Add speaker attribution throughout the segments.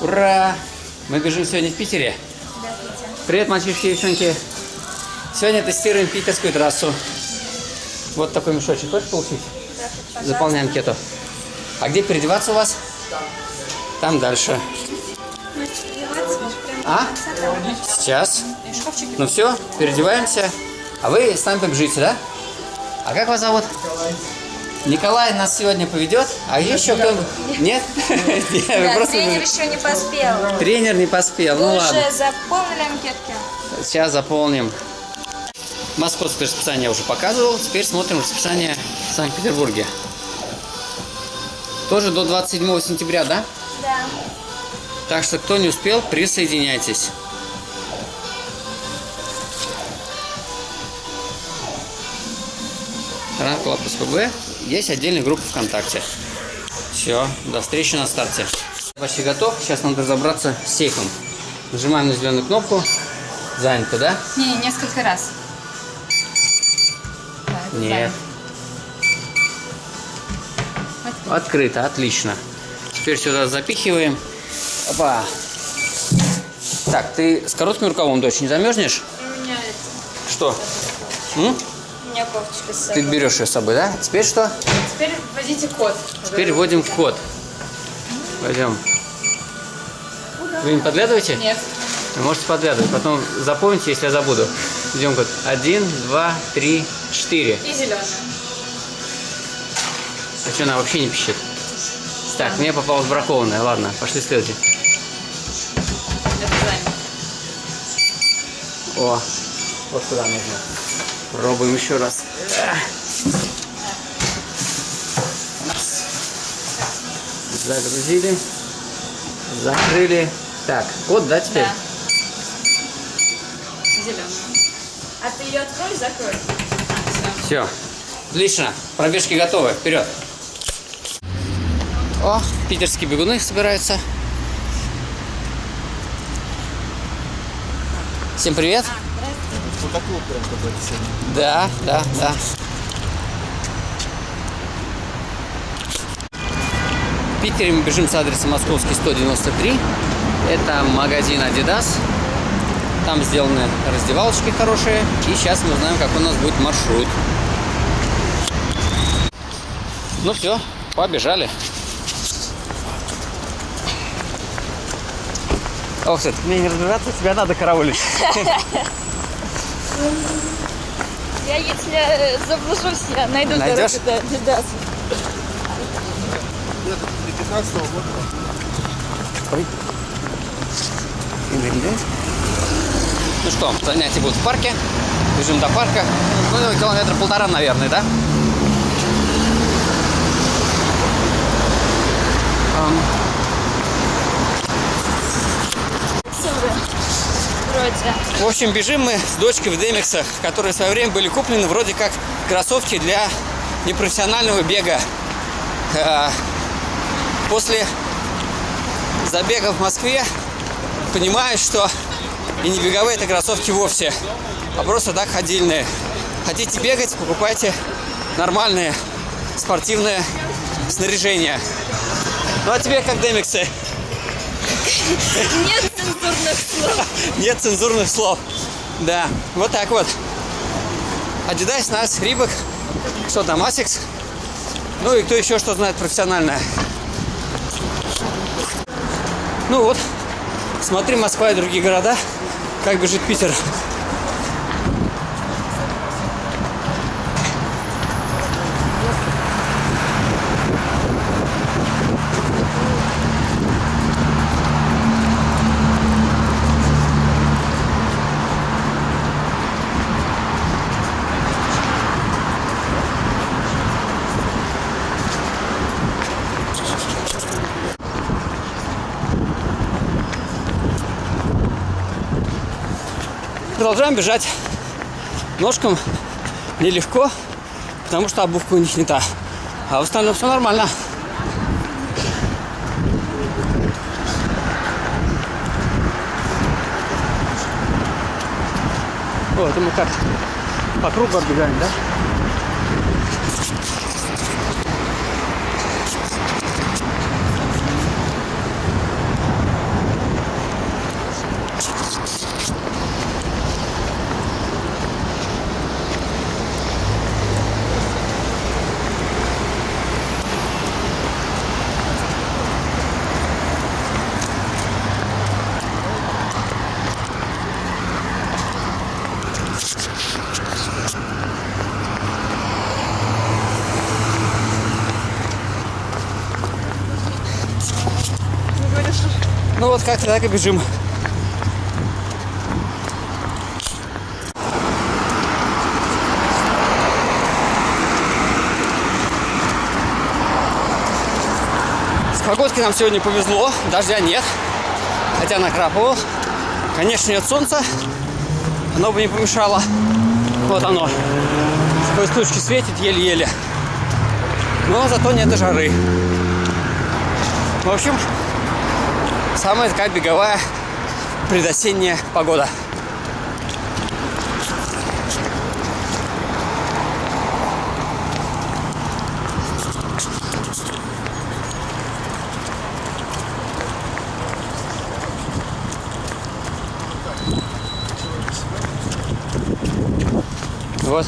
Speaker 1: Ура! Мы бежим сегодня в Питере. Привет, мальчишки и девчонки. Сегодня тестируем питерскую трассу. Вот такой мешочек. Хочешь получить? Заполняй анкету. А где переодеваться у вас? Там дальше. А? Сейчас. Ну все, переодеваемся. А вы с нами побежите, да? А как вас зовут? Николай нас сегодня поведет, а еще кто-нибудь? Нет?
Speaker 2: Тренер еще не поспел.
Speaker 1: Тренер не поспел, ну ладно.
Speaker 2: уже заполнили анкетки?
Speaker 1: Сейчас заполним. Московское расписание я уже показывал. Теперь смотрим расписание в Санкт-Петербурге. Тоже до 27 сентября, да?
Speaker 2: Да.
Speaker 1: Так что, кто не успел, присоединяйтесь. Run Club СПБ. Есть отдельная группа ВКонтакте. Все, до встречи на старте. Почти готов. Сейчас надо разобраться с сейфом. Нажимаем на зеленую кнопку. Занято, да?
Speaker 2: Не, несколько раз. Это
Speaker 1: Нет.
Speaker 2: занято.
Speaker 1: Открыто, отлично. Теперь сюда запихиваем. Опа. Так, ты с коротким рукавом, дочь, не замерзнешь?
Speaker 2: У меня, это,
Speaker 1: Что? М?
Speaker 2: У меня кофточка с
Speaker 1: Ты
Speaker 2: собой.
Speaker 1: берешь ее с собой, да? Теперь что?
Speaker 2: Теперь вводите код.
Speaker 1: Теперь вводим код. Пойдем. Вы не подглядываете?
Speaker 2: Нет.
Speaker 1: Вы можете подглядывать. Потом запомните, если я забуду. Идем код. Один, два, три, четыре.
Speaker 2: И зеленый.
Speaker 1: А что, она вообще не пищит? Так, мне попалась бракованная. Ладно, пошли следующий. О, вот сюда нужно. Пробуем еще раз. Загрузили. Закрыли. Так, код, да, теперь?
Speaker 2: Да. Зеленый. А ты ее открой, закрой. А, все.
Speaker 1: Все. Отлично. Пробежки готовы. Вперед. О, питерские бегуны собираются. Всем привет.
Speaker 3: Фотоклуб прям какой-то сегодня.
Speaker 1: Да, да, да. В Питере мы бежим с адреса Московский 193. Это магазин Adidas. Там сделаны раздевалочки хорошие. И сейчас мы узнаем, как у нас будет маршрут. Ну все, побежали. Ох ты, мне не разбираться, тебя надо караулить.
Speaker 2: Я если э, заблужусь, я найду
Speaker 1: Найдешь?
Speaker 2: дорогу до Adidas.
Speaker 3: Где-то до 15 года.
Speaker 1: Ой. Ну что, занятия будут в парке. Бежим до парка. Ну, километра полтора, наверное, да?
Speaker 2: Вроде.
Speaker 1: В общем, бежим мы с дочкой в демиксах, которые в свое время были куплены вроде как кроссовки для непрофессионального бега. Э, После забега в Москве понимаю, что и не беговые это кроссовки вовсе, а просто так ходильные. Хотите бегать, покупайте нормальное спортивное снаряжение. Ну а тебе как демиксы?
Speaker 2: Нет цензурных слов.
Speaker 1: Нет цензурных слов. Да, вот так вот. Adidas, нас, Рибок, что там, Asics. Ну и кто еще что знает профессиональное. Ну вот, смотри Москва и другие города, как бежит Питер. Продолжаем бежать. Ножкам нелегко, потому что обувка у них не та. А в остальном все нормально. О, это мы как по кругу оббегаем, да? Ну вот как-то так и бежим. С погодкой нам сегодня повезло, дождя нет, хотя накрапывал. Конечно, нет солнца, оно бы не помешало. Вот оно. Сквозь тучки светит еле-еле. Но зато нет жары. В общем, самая такая беговая предосенняя погода. Вот.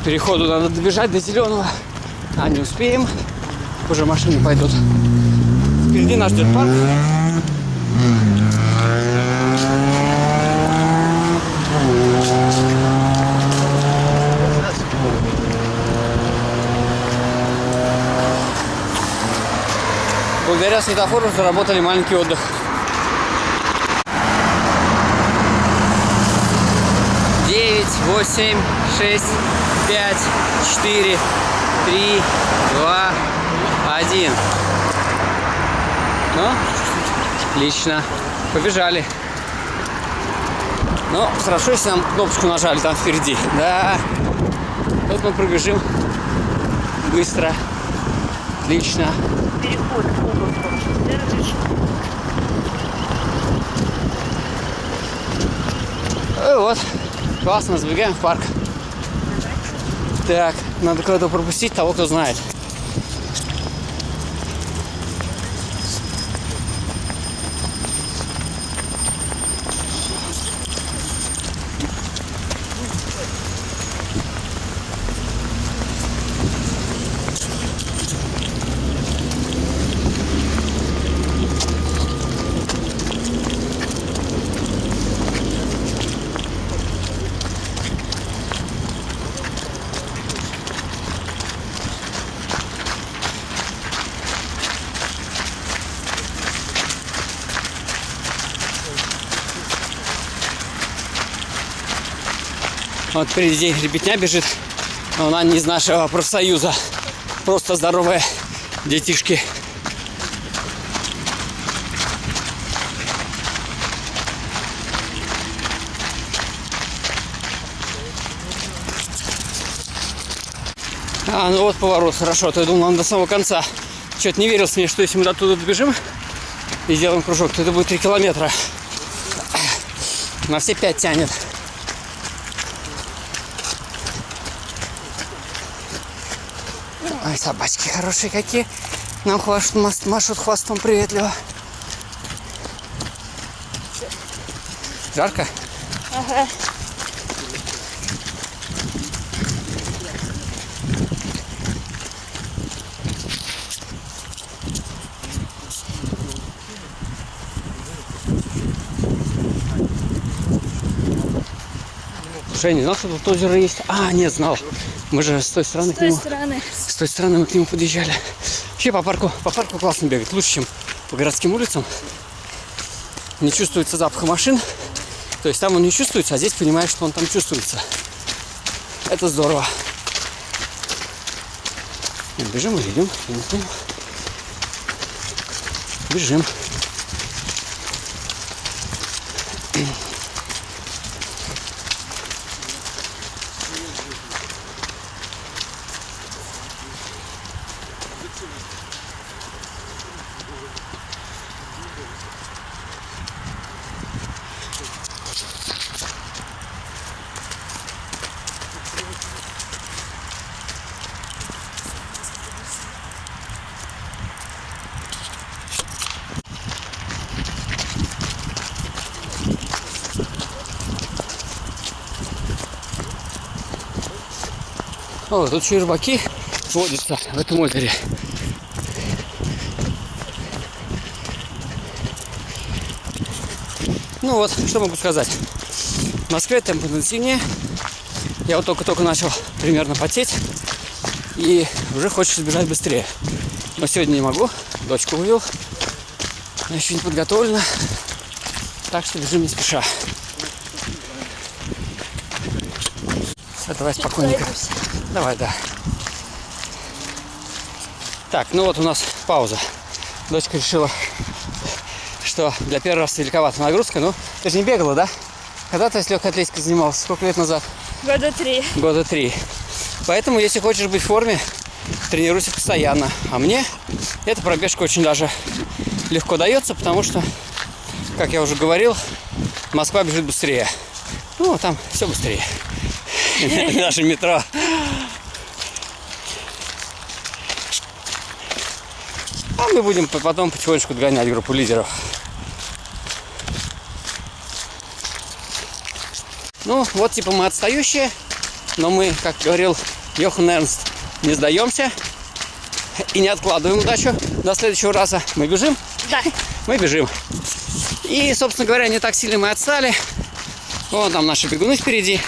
Speaker 1: К переходу надо добежать до зеленого. А не успеем. Уже машины пойдут. Впереди нас ждет парк. Благодаря светофору заработали маленький отдых. Девять, восемь, шесть, пять, четыре, три, два, один. Ну, отлично. Побежали. Ну, хорошо, если нам кнопочку нажали там впереди. Да. Тут мы пробежим быстро. Отлично.
Speaker 2: Переход.
Speaker 1: И вот. Классно, забегаем в парк. Так, надо кого-то пропустить, того, кто знает. Вот впереди ребятня бежит. но Она не из нашего профсоюза. Просто здоровые детишки. А, ну вот поворот, хорошо. То я думал, он до самого конца. Что-то не верилось мне, что если мы до туда добежим и сделаем кружок, то это будет 3 километра. На все 5 тянет. Ой, собачки хорошие какие. Нам мас- машут хвостом приветливо. Жарко?
Speaker 2: Ага.
Speaker 1: Слушай, я не знал, что тут озеро есть. А, нет, знал. Мы же с той стороны
Speaker 2: С той стороны.
Speaker 1: Той стороны мы к нему подъезжали. Вообще по парку, по парку классно бегать. Лучше, чем по городским улицам. Не чувствуется запаха машин. То есть там он не чувствуется, а здесь понимаешь, что он там чувствуется. Это здорово. Бежим или идем? Бежим. О, тут еще рыбаки водятся в этом озере. Ну вот, что могу сказать. В Москве темп интенсивнее. Я вот только-только начал примерно потеть. И уже хочется бежать быстрее. Но сегодня не могу. Дочку увел. Она еще не подготовлена. Так что бежим не спеша. Все, давай спокойненько.
Speaker 2: Пройдусь.
Speaker 1: Давай, да. Так, ну вот у нас пауза. Дочка решила, что для первого раза великовата нагрузка. Ну, ты же не бегала, да? Когда ты с легкой атлетикой занималась? Сколько лет назад?
Speaker 2: Года три.
Speaker 1: Года три. Поэтому, если хочешь быть в форме, тренируйся постоянно. А мне эта пробежка очень даже легко дается, потому что, как я уже говорил, Москва бежит быстрее. Ну, там все быстрее. Наше метро. А мы будем по- потом потихонечку догонять группу лидеров. Ну, вот типа мы отстающие, но мы, как говорил Йохан Эрнст, не сдаемся и не откладываем удачу до следующего раза. Мы бежим,
Speaker 2: Да.
Speaker 1: мы бежим. И, собственно говоря, не так сильно мы отстали. Вон там наши бегуны впереди.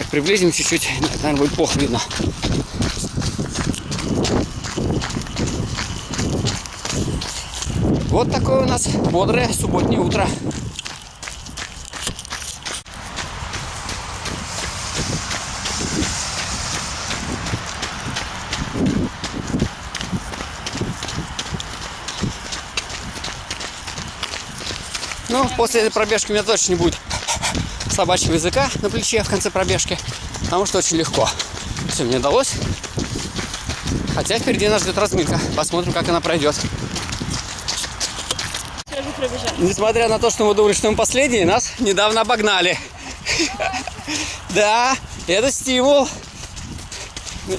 Speaker 1: Так, приблизим чуть-чуть, наверное, будет плохо видно. Вот такое у нас бодрое субботнее утро. Ну, после этой пробежки у меня точно не будет собачьего языка на плече в конце пробежки, потому что очень легко. Все, мне удалось. Хотя впереди нас ждет разминка. Посмотрим, как она пройдет. Несмотря на то, что мы думали, что мы последние, нас недавно обогнали. Да, это стимул.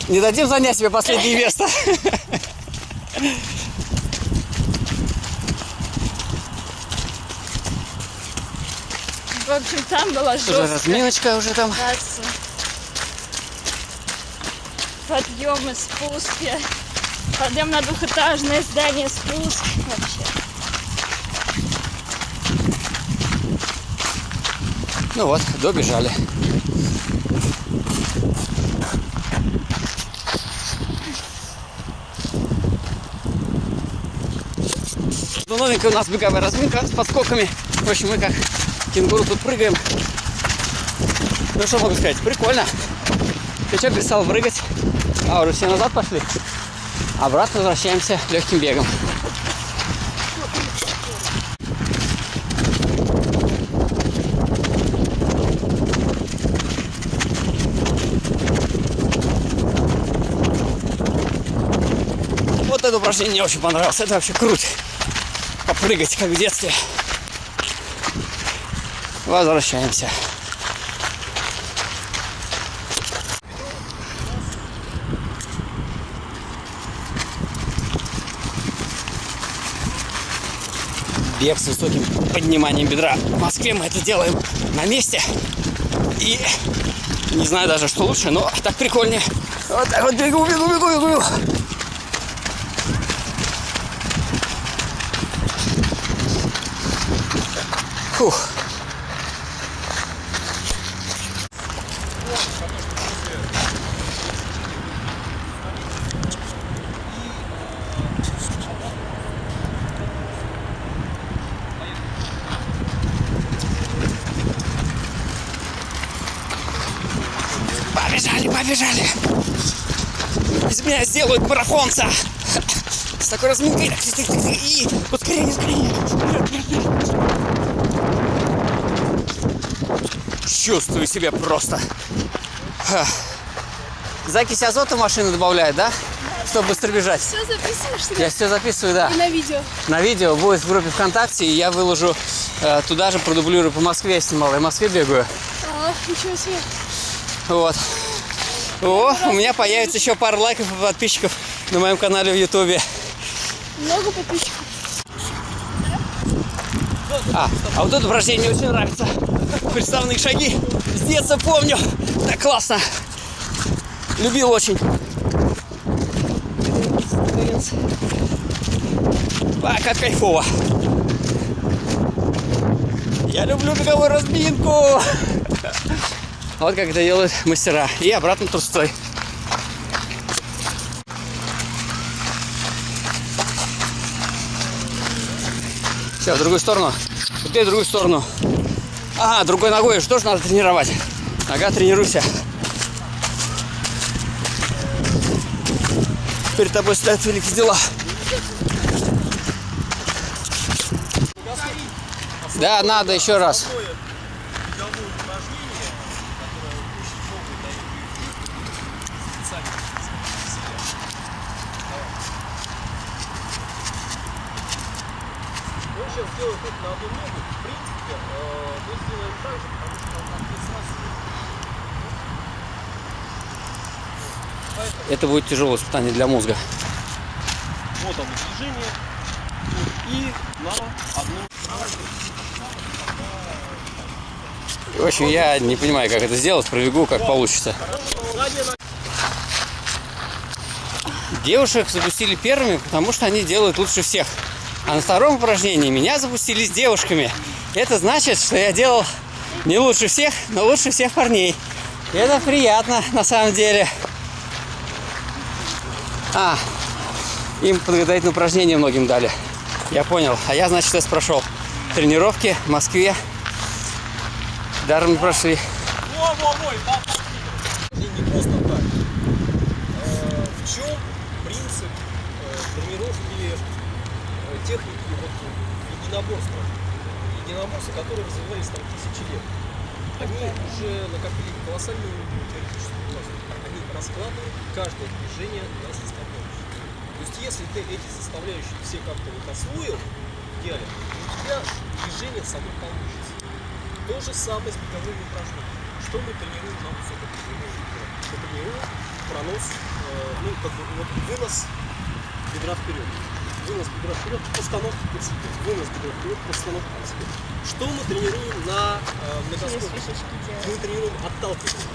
Speaker 1: Не дадим занять себе последнее место.
Speaker 2: В общем, там была
Speaker 1: Уже
Speaker 2: жесткая
Speaker 1: разминочка уже там.
Speaker 2: трасса. Подъемы, спуски. Подъем на двухэтажное здание, спуск. Вообще.
Speaker 1: Ну вот, добежали. Ну, новенькая у нас беговая разминка с подскоками. В общем, мы как кенгуру тут прыгаем. Ну, что могу сказать, прикольно. Ты что перестал прыгать? А, уже все назад пошли. Обратно возвращаемся легким бегом. Вот это упражнение мне очень понравилось. Это вообще круто. Попрыгать, как в детстве. Возвращаемся. Бег с высоким подниманием бедра. В Москве мы это делаем на месте. И не знаю даже, что лучше, но так прикольнее. Вот так вот бегу, бегу, бегу, бегу. Фух. Побежали, побежали. Из меня сделают марафонца. С такой разминкой. И ускорение, ускорение. Чувствую себя просто. Закись азота в машину добавляет, да? Чтобы быстро бежать.
Speaker 2: Все записываешь
Speaker 1: Я все записываю, да.
Speaker 2: на видео.
Speaker 1: На видео будет в группе ВКонтакте, и я выложу э, туда же, продублирую по Москве, я снимал. Я в Москве бегаю.
Speaker 2: А, ничего себе.
Speaker 1: Вот. О, у меня появится еще пара лайков и подписчиков на моем канале в Ютубе.
Speaker 2: Много подписчиков.
Speaker 1: А, а вот это упражнение мне очень нравится. Приставные шаги. С детства помню. Так классно. Любил очень. А, как кайфово. Я люблю беговую разминку. Вот как это делают мастера. И обратно трусцой. Все, в другую сторону. Теперь в другую сторону. Ага, другой ногой же тоже надо тренировать. Нога, тренируйся. Перед тобой стоят великие дела. Да, надо еще раз.
Speaker 3: Мы сейчас сделаем только на одну ногу. В принципе, э, мы сделаем так же, потому что нам надо сразу.
Speaker 1: Это будет тяжелое испытание для мозга.
Speaker 3: Вот оно движение. И на одну.
Speaker 1: В общем, я не понимаю, как это сделать. Пробегу, как получится. Девушек запустили первыми, потому что они делают лучше всех. А на втором упражнении меня запустили с девушками. Это значит, что я делал не лучше всех, но лучше всех парней. И это приятно на самом деле. А, им подготовительные упражнения многим дали. Я понял. А я, значит, тест прошел. Тренировки в Москве. Даром не прошли.
Speaker 3: Во-во-во, И не просто так. Э, В чем принцип э, тренировки э, техники вот, единоборства? Единоборства, которые развивались там тысячи лет. Они уже накопили колоссальную теоретическую базу. Они раскладывают каждое движение на составляющие. То есть если ты эти составляющие все как-то вот освоил, в идеале, у тебя движение само получится. То же самое с беговыми упражнениями. Что мы тренируем на высокоподъемных Мы тренируем пронос, э, ну, как бы вот вынос бедра вперед. Вынос бедра вперед, постановка себе. Вынос бедра вперед, постановка себе. Что мы тренируем на э, многоскопе? Мы тренируем отталкивание.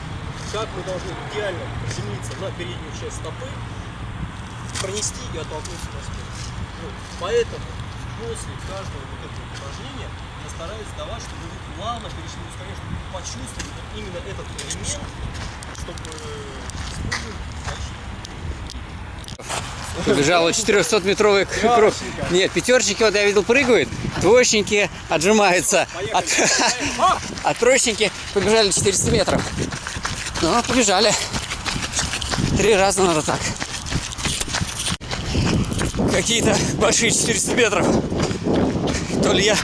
Speaker 3: Как мы должны идеально приземлиться на переднюю часть стопы, пронести и оттолкнуться на спину. Вот. Поэтому после каждого вот этого упражнения я стараюсь давать, чтобы вы плавно перешли в ускорение, чтобы вы почувствовали вот именно этот элемент, чтобы использовать дальше.
Speaker 1: Побежала 400-метровый круг. Нет, пятерочники, вот я видел, прыгают. Двоечники отжимаются. А, а троечники побежали 400 метров. Ну, побежали. Три раза надо так. Какие-то большие 400 метров. То ли я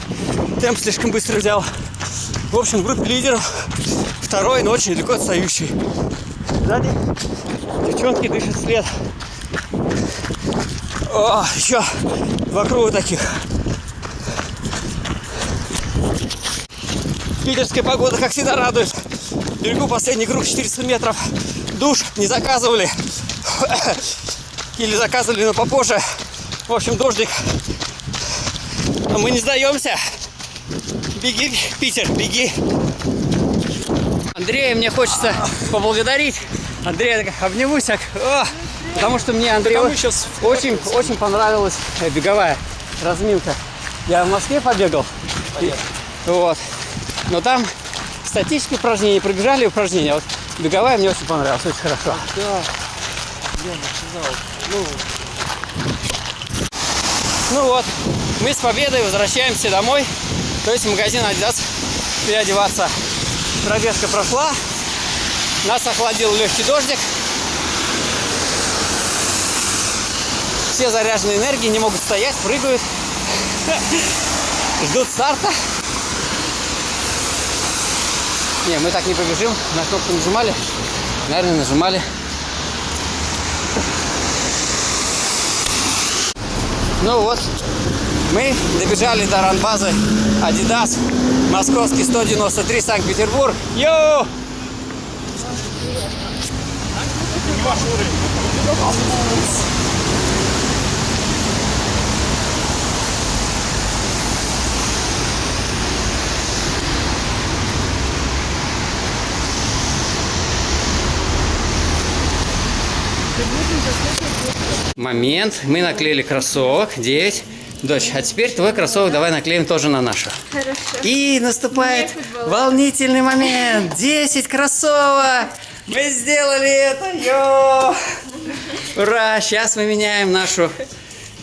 Speaker 1: темп слишком быстро взял. В общем, в группе лидеров второй, но очень далеко отстающий. Сзади девчонки дышат вслед. О, еще два круга таких. Питерская погода, как всегда, радует. Берегу последний круг 400 метров. Душ не заказывали. Или заказывали, но попозже. В общем, дождик. Но мы не сдаемся. Беги, Питер, беги. Андрея мне хочется поблагодарить. Андрея так обнимусь. О, потому что мне Андрей
Speaker 3: а мы
Speaker 1: очень- очень, понравилась э, беговая разминка. Я в Москве побегал. И- вот. Но там статические упражнения, пробежали упражнения. а Вот беговая мне очень понравилась, очень хорошо.
Speaker 3: Да, я начинал. Ну,
Speaker 1: Ну вот, мы с победой возвращаемся домой, то есть в магазин Adidas переодеваться. Пробежка прошла, нас охладил легкий дождик. Все заряжены энергией, не могут стоять, прыгают, ждут старта. Не, мы так не побежим, на кнопку нажимали, наверное, нажимали. Ну вот, мы добежали до ранбазы Adidas, московский 193, Санкт-Петербург. Йоу! Момент. Мы наклеили кроссовок. 9. Дочь, а теперь твой кроссовок давай наклеим тоже на нашу.
Speaker 2: Хорошо.
Speaker 1: И наступает волнительный момент. 10 кроссовок. Мы сделали это. Йо! Ура! Сейчас мы меняем нашу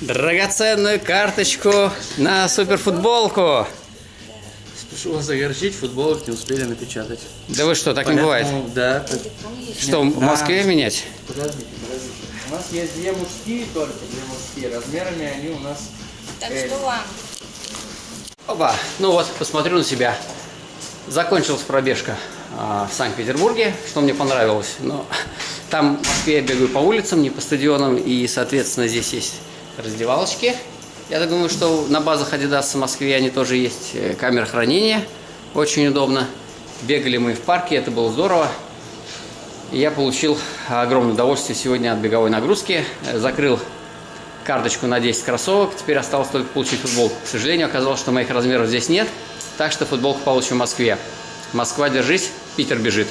Speaker 1: драгоценную карточку на суперфутболку.
Speaker 4: Прошу вас огорчить, футболок не успели напечатать.
Speaker 1: Да вы что, так не бывает?
Speaker 4: Да.
Speaker 1: Что, в Москве менять?
Speaker 4: Подождите, подождите. У нас есть две мужские только, две мужские. Размерами они у нас...
Speaker 2: Так
Speaker 4: Эль.
Speaker 2: что вам?
Speaker 1: Опа, ну вот, посмотрю на себя. Закончилась пробежка а, в Санкт-Петербурге, что мне понравилось. Но там в Москве я бегаю по улицам, не по стадионам, и, соответственно, здесь есть раздевалочки. Я так думаю, что на базах Adidas в Москве они тоже есть. Э, Камера хранения, очень удобно. Бегали мы в парке, это было здорово. Я получил огромное удовольствие сегодня от беговой нагрузки. Закрыл карточку на 10 кроссовок. Теперь осталось только получить футболку. К сожалению, оказалось, что моих размеров здесь нет. Так что футболку получим в Москве. Москва, держись, Питер бежит.